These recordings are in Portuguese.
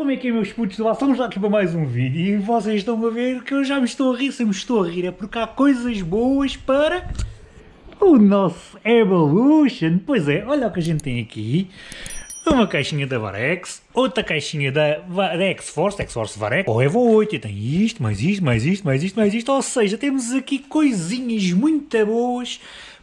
como é que é meus putos do lá? Estamos aqui para mais um vídeo e vocês estão a ver que eu já me estou a rir, se me estou a rir é porque há coisas boas para o nosso Evolution. Pois é, olha o que a gente tem aqui. Uma caixinha da Varex, outra caixinha da Varex Force, X-Force Varex, ou Evo 8, e tem isto, mais isto, mais isto, mais isto, mais isto, ou seja, temos aqui coisinhas muito boas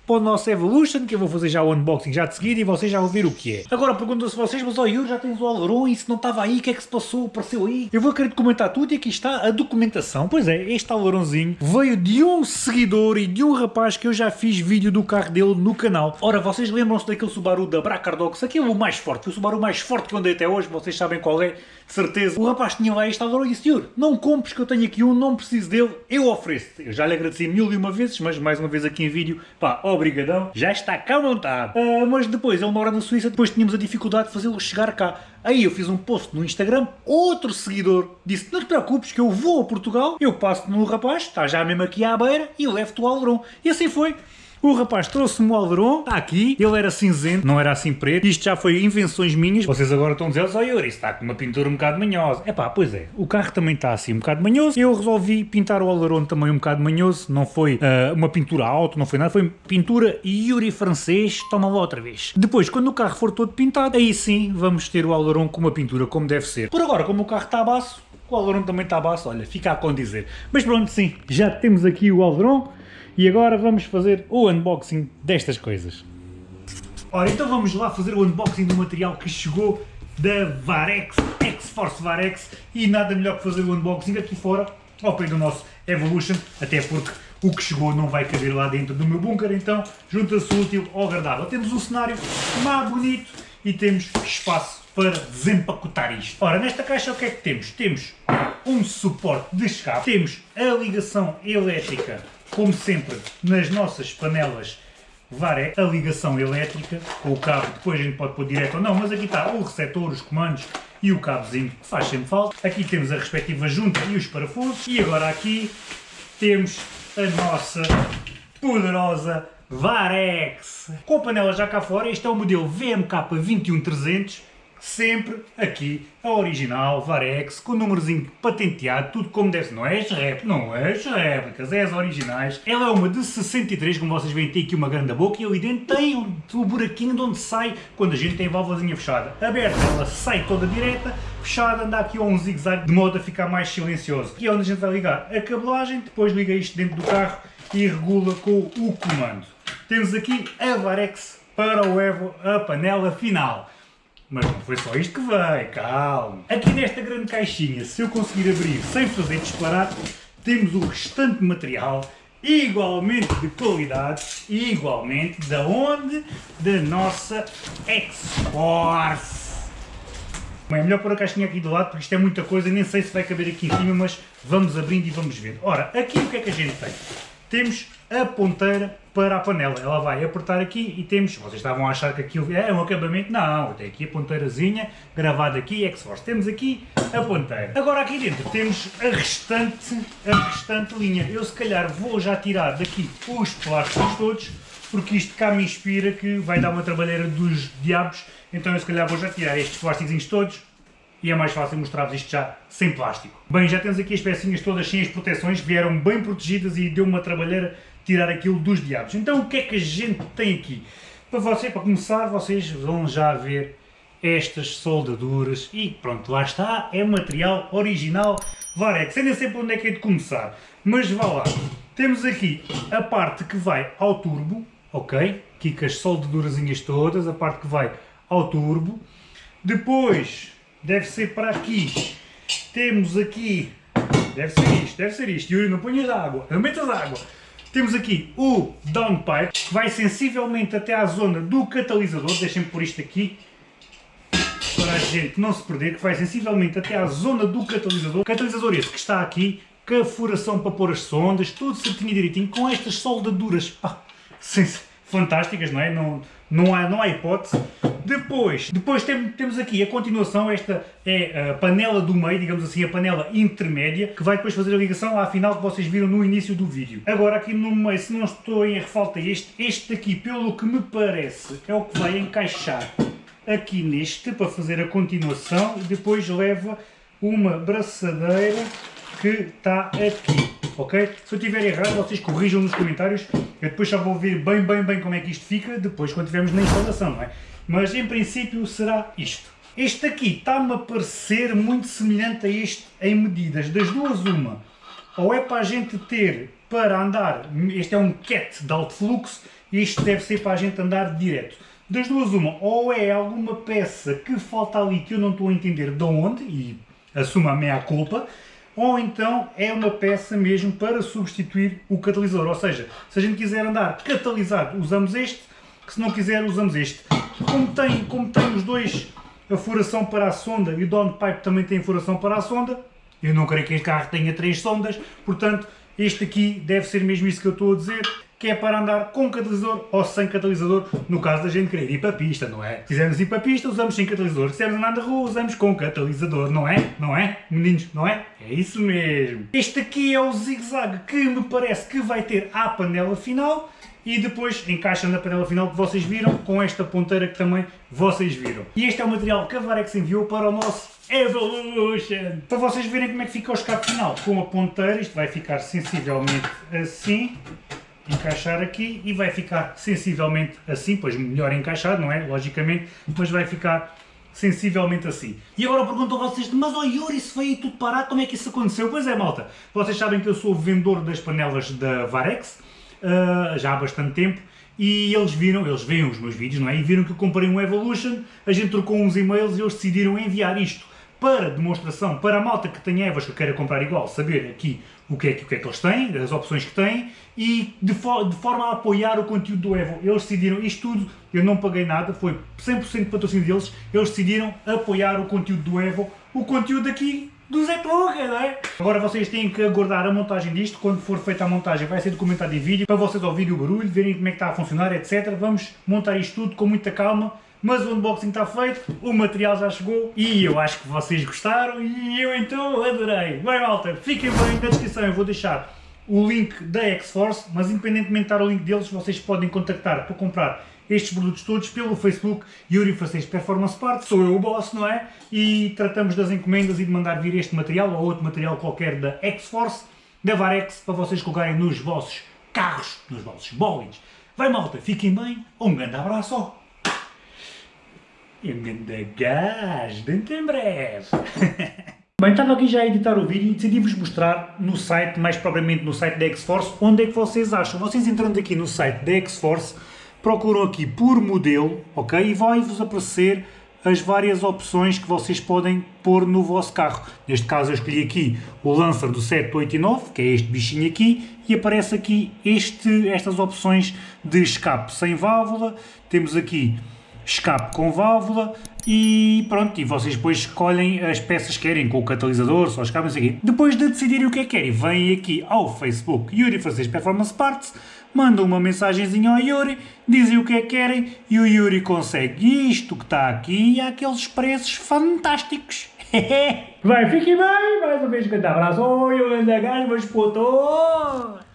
para o nosso Evolution, que eu vou fazer já o unboxing já de seguida e vocês já ver o que é. Agora perguntam-se vocês, mas ó Yuri, já tens o Alderon e se não estava aí, o que é que se passou, apareceu aí? Eu vou querer documentar tudo e aqui está a documentação. Pois é, este Alderonzinho veio de um seguidor e de um rapaz que eu já fiz vídeo do carro dele no canal. Ora, vocês lembram-se daquele Subaru da Bracardox, aquele o mais forte, o Subaru mais forte que eu andei até hoje, vocês sabem qual é, de certeza. O rapaz tinha lá este Alderon e disse, Yuri, não compres que eu tenho aqui um, não preciso dele, eu ofereço. -te. Eu já lhe agradeci mil e uma vezes, mas mais uma vez aqui em vídeo, pá, obrigadão. Já está cá montado. Uh, mas depois, ele mora na Suíça, depois tínhamos a dificuldade de fazê-lo chegar cá. Aí eu fiz um post no Instagram, outro seguidor disse, não te preocupes que eu vou a Portugal, eu passo no rapaz, está já mesmo aqui à beira, e levo-te o Alderon. E assim foi. O rapaz trouxe-me o Alderon, está aqui, ele era cinzento, não era assim preto, isto já foi invenções minhas, vocês agora estão a dizer, oh, Yuri, está com uma pintura um bocado manhosa. É pá, pois é, o carro também está assim um bocado manhoso, eu resolvi pintar o Alderon também um bocado manhoso, não foi uh, uma pintura alta, não foi nada, foi pintura Yuri francês, toma lá outra vez. Depois, quando o carro for todo pintado, aí sim vamos ter o Alderon com uma pintura como deve ser. Por agora, como o carro está a baço, o Alderon também está a baço, olha, fica a condizer. Mas pronto, sim, já temos aqui o Alderon, e agora vamos fazer o unboxing destas coisas. Ora, então vamos lá fazer o unboxing do material que chegou da Varex, X-Force Varex, e nada melhor que fazer o unboxing aqui fora, ao pé do nosso Evolution, até porque o que chegou não vai caber lá dentro do meu bunker, então junta-se útil ao agradável. Temos um cenário mais bonito e temos espaço para desempacotar isto. Ora, nesta caixa o que é que temos? Temos um suporte de escape, temos a ligação elétrica como sempre, nas nossas panelas VAR a ligação elétrica, com o cabo, depois a gente pode pôr direto ou não, mas aqui está o receptor, os comandos e o cabozinho que faz sempre falta. Aqui temos a respectiva junta e os parafusos. E agora aqui temos a nossa poderosa Varex. Com a panela já cá fora, este é o modelo VMK 21300 sempre aqui a original Varex, com o númerozinho patenteado, tudo como deve ser. Não é as réplicas, não é as réplicas, é as originais. Ela é uma de 63, como vocês veem, tem aqui uma grande boca e ali dentro tem o, o buraquinho de onde sai quando a gente tem a válvulazinha fechada. Aberta, ela sai toda direta, fechada, anda aqui a um zigue-zague de modo a ficar mais silencioso. Aqui é onde a gente vai ligar a cabelagem, depois liga isto dentro do carro e regula com o comando. Temos aqui a Varex para o Evo, a panela final. Mas não foi só isto que veio, calma. Aqui nesta grande caixinha, se eu conseguir abrir sem fazer disparar, temos o restante material igualmente de qualidade e igualmente da onde? Da nossa X-Force. É melhor pôr a caixinha aqui do lado porque isto é muita coisa, nem sei se vai caber aqui em cima, mas vamos abrindo e vamos ver. Ora, aqui o que é que a gente tem? Temos a ponteira para a panela. Ela vai apertar aqui e temos, vocês estavam a achar que aquilo é um acabamento, não, tem aqui a ponteirazinha gravada aqui, X-Force. Temos aqui a ponteira. Agora aqui dentro temos a restante, a restante linha. Eu se calhar vou já tirar daqui os plásticos todos, porque isto cá me inspira que vai dar uma trabalheira dos diabos, então eu se calhar vou já tirar estes plásticos todos, e é mais fácil mostrar-vos isto já sem plástico. Bem, já temos aqui as pecinhas todas sem as proteções, vieram bem protegidas e deu uma trabalheira tirar aquilo dos diabos. Então o que é que a gente tem aqui? Para você, para começar, vocês vão já ver estas soldaduras e pronto, lá está, é material original Varex. Ainda sei por onde é que é de começar, mas vá lá. Temos aqui a parte que vai ao turbo, ok? Aqui com as soldadurazinhas todas, a parte que vai ao turbo. Depois, deve ser para aqui, temos aqui, deve ser isto, deve ser isto, Yuri, não ponhas água, não metas água. Temos aqui o downpipe, que vai sensivelmente até à zona do catalisador, deixem-me pôr isto aqui, para a gente não se perder, que vai sensivelmente até à zona do catalisador. Catalisador esse que está aqui, com a furação para pôr as sondas, tudo certinho direitinho, com estas soldaduras, pá, fantásticas, não é? Não, não, há, não há hipótese. Depois, depois tem, temos aqui a continuação, esta é a panela do meio, digamos assim, a panela intermédia, que vai depois fazer a ligação à final que vocês viram no início do vídeo. Agora aqui no meio, se não estou em falta este, este aqui, pelo que me parece, é o que vai encaixar aqui neste para fazer a continuação e depois leva uma braçadeira que está aqui, ok? Se eu estiver errado, vocês corrijam nos comentários, eu depois já vou ver bem, bem, bem como é que isto fica, depois quando estivermos na instalação, não é? Mas em princípio será isto. Este aqui está-me a parecer muito semelhante a este em medidas, das duas uma, ou é para a gente ter para andar, este é um cat de alto fluxo, e este deve ser para a gente andar direto. Das duas uma, ou é alguma peça que falta ali que eu não estou a entender de onde, e assumo a meia culpa, ou então é uma peça mesmo para substituir o catalisador. Ou seja, se a gente quiser andar catalisado, usamos este, se não quiser, usamos este. Como tem, como tem os dois a furação para a sonda e o downpipe também tem furação para a sonda, eu não creio que este carro tenha três sondas, portanto, este aqui deve ser mesmo isso que eu estou a dizer que é para andar com catalisador ou sem catalisador, no caso da gente querer ir para a pista, não é? Se quisermos ir para a pista, usamos sem catalisador. Se quisermos andar na rua, usamos com catalisador, não é? Não é? Meninos, não é? É isso mesmo. Este aqui é o zigue-zague que me parece que vai ter a panela final e depois encaixa na panela final que vocês viram, com esta ponteira que também vocês viram. E este é o material que a Varex enviou para o nosso Evolution! Para vocês verem como é que fica o escape final. Com a ponteira, isto vai ficar sensivelmente assim encaixar aqui e vai ficar sensivelmente assim, pois melhor encaixado, não é? Logicamente, mas vai ficar sensivelmente assim. E agora eu pergunto a vocês, mas ó oh, Yuri, se foi aí tudo parar, como é que isso aconteceu? Pois é, malta, vocês sabem que eu sou vendedor das panelas da Varex, uh, já há bastante tempo, e eles viram, eles veem os meus vídeos, não é? E viram que eu comprei um Evolution, a gente trocou uns e-mails e eles decidiram enviar isto para demonstração, para a malta que tem Evas que queira comprar igual, saber aqui o que, é, o que é que eles têm, as opções que têm, e de, de, forma a apoiar o conteúdo do Evo. Eles decidiram, isto tudo, eu não paguei nada, foi 100% de patrocínio deles, eles decidiram apoiar o conteúdo do Evo, o conteúdo aqui do Zé não é? Agora vocês têm que aguardar a montagem disto, quando for feita a montagem vai ser documentado em vídeo, para vocês ouvirem o barulho, verem como é que está a funcionar, etc. Vamos montar isto tudo com muita calma, mas o unboxing está feito, o material já chegou e eu acho que vocês gostaram e eu então adorei. Bem malta, fiquem bem, na descrição eu vou deixar o link da X-Force, mas independentemente de estar o link deles, vocês podem contactar para comprar estes produtos todos pelo Facebook Yuri Francês Performance Parts, sou eu o boss, não é? E tratamos das encomendas e de mandar vir este material ou outro material qualquer da X-Force, da Varex, para vocês colocarem nos vossos carros, nos vossos bólides. Vai malta, fiquem bem, um grande abraço! E um grande gás, dentro em breve! Bem, estava aqui já a editar o vídeo e decidi-vos mostrar no site, mais propriamente no site da X-Force, onde é que vocês acham. Vocês entrando aqui no site da X-Force, procuram aqui por modelo, ok? E vai-vos aparecer as várias opções que vocês podem pôr no vosso carro. Neste caso eu escolhi aqui o Lancer do 789, que é este bichinho aqui, e aparece aqui este, estas opções de escape sem válvula, temos aqui escape com válvula e pronto, e vocês depois escolhem as peças que querem, com o catalisador, só escape, não sei o quê. Depois de decidirem o que é que querem, vêm aqui ao Facebook Yuri Francês Performance Parts, mandam uma mensagenzinha ao Yuri, dizem o que é que querem e o Yuri consegue isto que está aqui há aqueles preços fantásticos. Vai, fiquem bem, mais uma vez um grande abraço, oi, um grande gajo, meus putos!